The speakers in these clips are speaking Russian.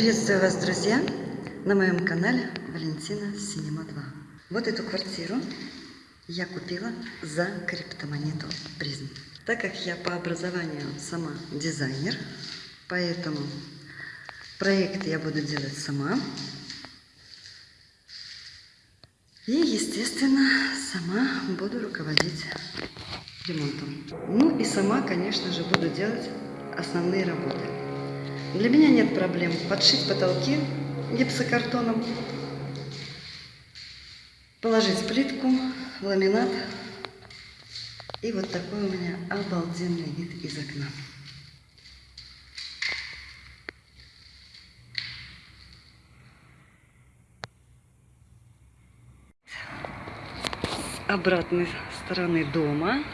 Приветствую вас, друзья, на моем канале Валентина Синема 2. Вот эту квартиру я купила за криптомонету призм. Так как я по образованию сама дизайнер, поэтому проект я буду делать сама. И, естественно, сама буду руководить ремонтом. Ну и сама, конечно же, буду делать основные работы. Для меня нет проблем подшить потолки гипсокартоном, положить плитку, ламинат. И вот такой у меня обалденный вид из окна. С обратной стороны дома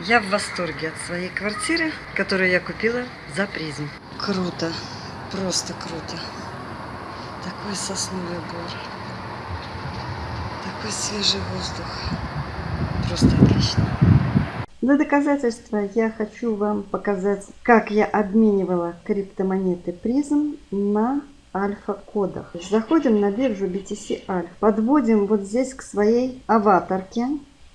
я в восторге от своей квартиры, которую я купила за призм. Круто, просто круто. Такой сосновый бор, такой свежий воздух. Просто отлично. Для доказательства я хочу вам показать, как я обменивала криптомонеты призм на альфа-кодах. Заходим на биржу BTC Alpha, подводим вот здесь к своей аватарке,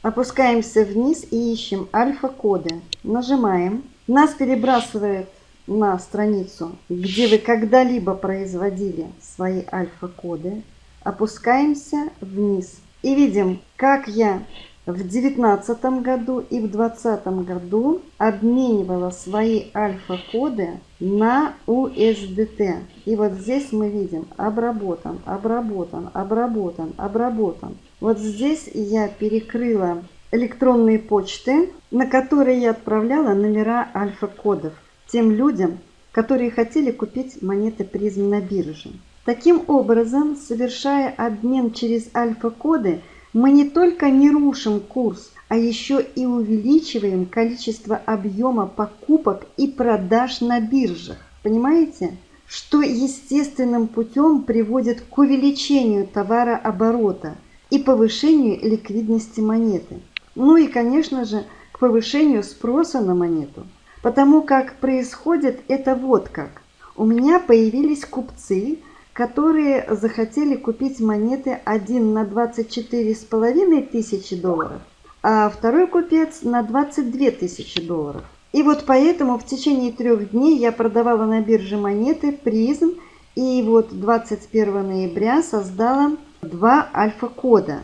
опускаемся вниз и ищем альфа-коды. Нажимаем. Нас перебрасывает на страницу, где вы когда-либо производили свои альфа-коды. Опускаемся вниз и видим, как я в девятнадцатом году и в двадцатом году обменивала свои альфа-коды на USDT. И вот здесь мы видим обработан, обработан, обработан, обработан. Вот здесь я перекрыла электронные почты, на которые я отправляла номера альфа-кодов тем людям, которые хотели купить монеты призм на бирже. Таким образом, совершая обмен через альфа-коды, мы не только не рушим курс, а еще и увеличиваем количество объема покупок и продаж на биржах. Понимаете? Что естественным путем приводит к увеличению товарооборота и повышению ликвидности монеты. Ну и, конечно же, к повышению спроса на монету. Потому как происходит это вот как. У меня появились купцы, которые захотели купить монеты один на 24,5 тысячи долларов, а второй купец на 22 тысячи долларов. И вот поэтому в течение трех дней я продавала на бирже монеты призм, и вот 21 ноября создала два альфа-кода.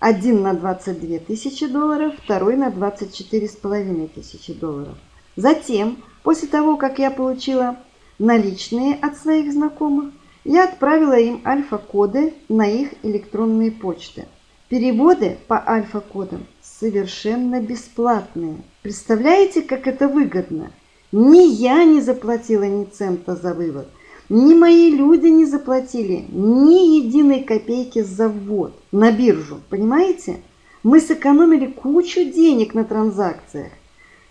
Один на 22 тысячи долларов, второй на 24,5 тысячи долларов. Затем, после того, как я получила наличные от своих знакомых, я отправила им альфа-коды на их электронные почты. Переводы по альфа-кодам совершенно бесплатные. Представляете, как это выгодно? Ни я не заплатила ни цента за вывод, ни мои люди не заплатили ни единой копейки за ввод на биржу. Понимаете? Мы сэкономили кучу денег на транзакциях.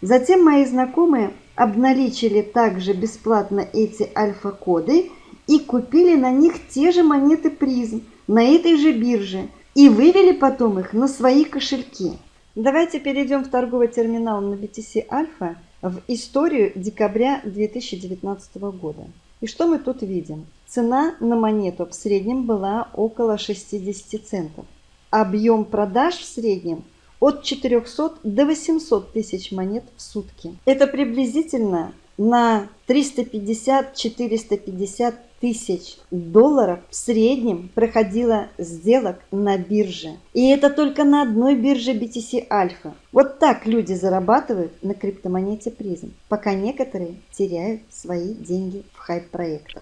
Затем мои знакомые обналичили также бесплатно эти альфа-коды и купили на них те же монеты призм на этой же бирже и вывели потом их на свои кошельки. Давайте перейдем в торговый терминал на BTC Alpha в историю декабря 2019 года. И что мы тут видим? Цена на монету в среднем была около 60 центов. Объем продаж в среднем от 400 до 800 тысяч монет в сутки. Это приблизительно на 350-450 тысяч долларов в среднем проходило сделок на бирже. И это только на одной бирже BTC Alpha. Вот так люди зарабатывают на криптомонете призм, пока некоторые теряют свои деньги в хайп-проектах.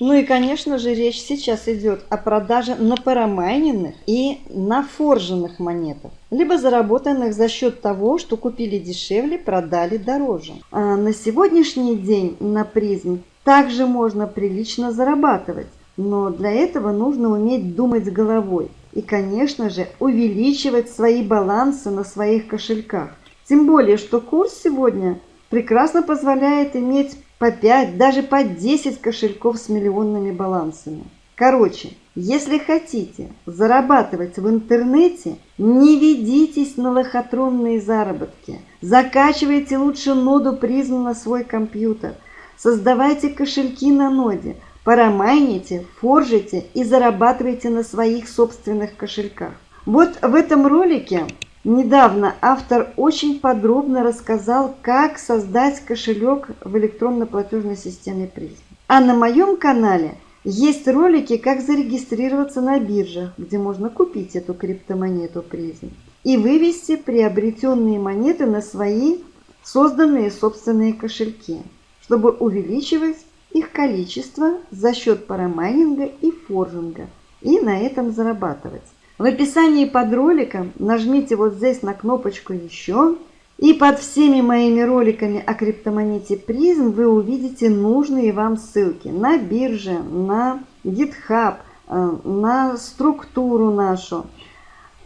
Ну и, конечно же, речь сейчас идет о продаже на парамайненных и на форженных монетах, либо заработанных за счет того, что купили дешевле, продали дороже. А на сегодняшний день на призм также можно прилично зарабатывать, но для этого нужно уметь думать головой и, конечно же, увеличивать свои балансы на своих кошельках. Тем более, что курс сегодня прекрасно позволяет иметь по 5, даже по 10 кошельков с миллионными балансами. Короче, если хотите зарабатывать в интернете, не ведитесь на лохотронные заработки. Закачивайте лучше ноду призм на свой компьютер. Создавайте кошельки на ноде. парамайните, форжите и зарабатывайте на своих собственных кошельках. Вот в этом ролике недавно автор очень подробно рассказал, как создать кошелек в электронно-платежной системе Призм. А на моем канале есть ролики, как зарегистрироваться на биржах, где можно купить эту криптомонету Призм и вывести приобретенные монеты на свои созданные собственные кошельки, чтобы увеличивать их количество за счет парамайнинга и форжинга и на этом зарабатывать. В описании под роликом нажмите вот здесь на кнопочку «Еще» и под всеми моими роликами о криптомонете призм вы увидите нужные вам ссылки на бирже, на GitHub, э, на структуру нашу.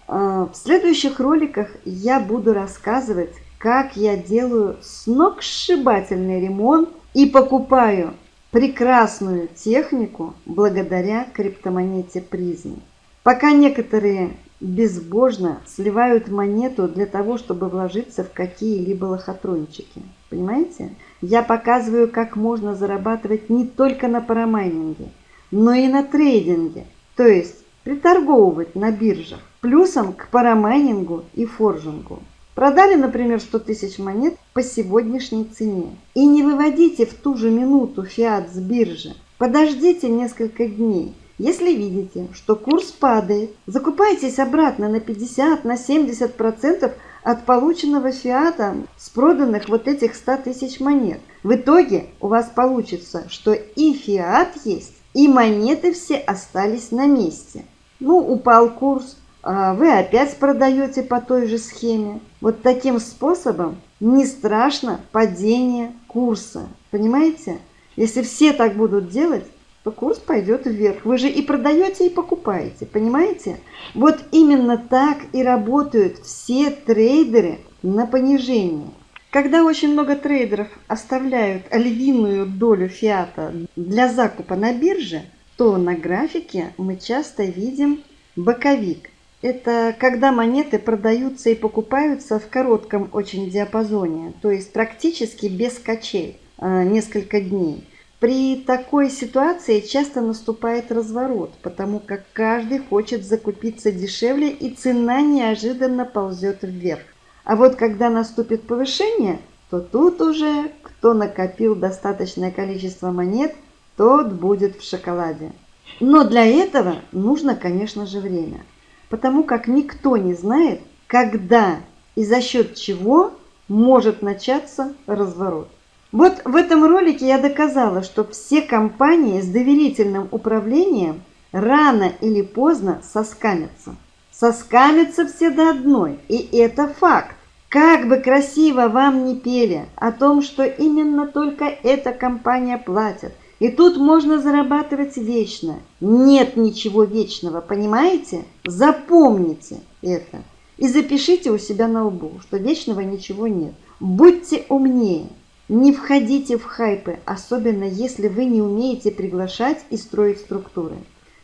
Э, в следующих роликах я буду рассказывать, как я делаю сногсшибательный ремонт и покупаю прекрасную технику благодаря криптомонете призм. Пока некоторые безбожно сливают монету для того, чтобы вложиться в какие-либо лохотрончики. Понимаете? Я показываю, как можно зарабатывать не только на парамайнинге, но и на трейдинге, то есть приторговывать на биржах, плюсом к парамайнингу и форжингу. Продали, например, 100 тысяч монет по сегодняшней цене. И не выводите в ту же минуту фиат с биржи. Подождите несколько дней. Если видите, что курс падает, закупайтесь обратно на 50, на 70% от полученного фиата с проданных вот этих 100 тысяч монет. В итоге у вас получится, что и фиат есть, и монеты все остались на месте. Ну, упал курс, а вы опять продаете по той же схеме. Вот таким способом не страшно падение курса. Понимаете? Если все так будут делать, курс пойдет вверх. Вы же и продаете, и покупаете. Понимаете? Вот именно так и работают все трейдеры на понижение. Когда очень много трейдеров оставляют львиную долю фиата для закупа на бирже, то на графике мы часто видим боковик – это когда монеты продаются и покупаются в коротком очень диапазоне, то есть практически без качель, а, несколько дней. При такой ситуации часто наступает разворот, потому как каждый хочет закупиться дешевле и цена неожиданно ползет вверх. А вот когда наступит повышение, то тут уже кто накопил достаточное количество монет, тот будет в шоколаде. Но для этого нужно, конечно же, время потому как никто не знает, когда и за счет чего может начаться разворот. Вот в этом ролике я доказала, что все компании с доверительным управлением рано или поздно соскамятся. Соскамятся все до одной, и это факт. Как бы красиво вам не пели о том, что именно только эта компания платит – и тут можно зарабатывать вечно. Нет ничего вечного, понимаете? Запомните это. И запишите у себя на лбу, что вечного ничего нет. Будьте умнее. Не входите в хайпы, особенно если вы не умеете приглашать и строить структуры.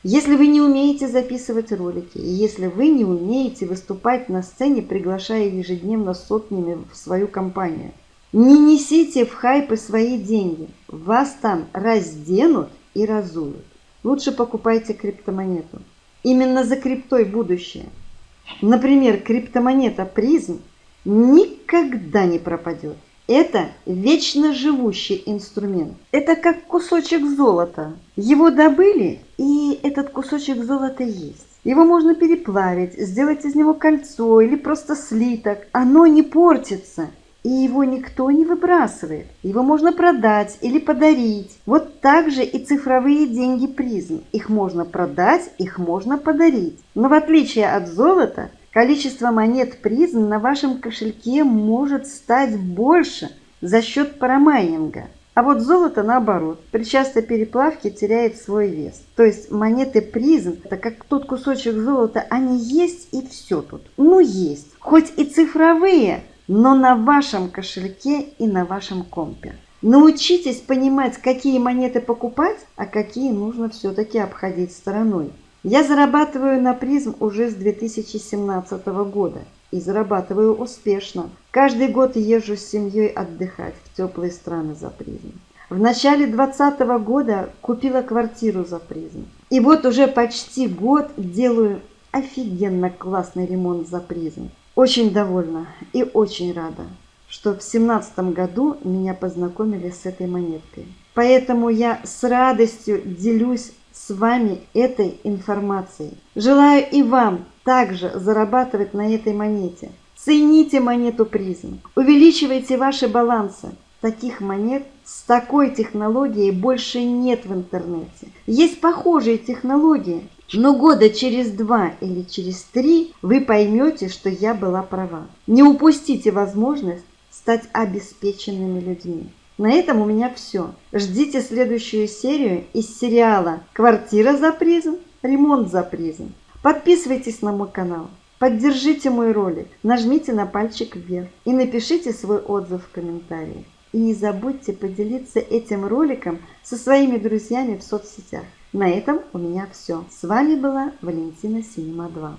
Если вы не умеете записывать ролики, и если вы не умеете выступать на сцене, приглашая ежедневно сотнями в свою компанию – не несите в хайпы свои деньги. Вас там разденут и разуют. Лучше покупайте криптомонету. Именно за криптой будущее. Например, криптомонета призм никогда не пропадет. Это вечно живущий инструмент. Это как кусочек золота. Его добыли, и этот кусочек золота есть. Его можно переплавить, сделать из него кольцо или просто слиток. Оно не портится и его никто не выбрасывает. Его можно продать или подарить. Вот так же и цифровые деньги призм. Их можно продать, их можно подарить. Но в отличие от золота, количество монет призм на вашем кошельке может стать больше за счет парамайнинга. А вот золото наоборот, при частой переплавке теряет свой вес. То есть монеты призм, это как тот кусочек золота, они есть и все тут. Ну есть. Хоть и цифровые, но на вашем кошельке и на вашем компе. Научитесь понимать, какие монеты покупать, а какие нужно все-таки обходить стороной. Я зарабатываю на призм уже с 2017 года и зарабатываю успешно. Каждый год езжу с семьей отдыхать в теплые страны за призм. В начале 2020 года купила квартиру за призм. И вот уже почти год делаю офигенно классный ремонт за призм. Очень довольна и очень рада, что в семнадцатом году меня познакомили с этой монеткой. Поэтому я с радостью делюсь с вами этой информацией. Желаю и вам также зарабатывать на этой монете. Цените монету призм, увеличивайте ваши балансы. Таких монет с такой технологией больше нет в интернете. Есть похожие технологии, но года через два или через три вы поймете, что я была права. Не упустите возможность стать обеспеченными людьми. На этом у меня все. Ждите следующую серию из сериала «Квартира за призм. Ремонт за призм». Подписывайтесь на мой канал. Поддержите мой ролик, нажмите на пальчик вверх и напишите свой отзыв в комментарии. И не забудьте поделиться этим роликом со своими друзьями в соцсетях. На этом у меня все. С вами была Валентина Синема 2.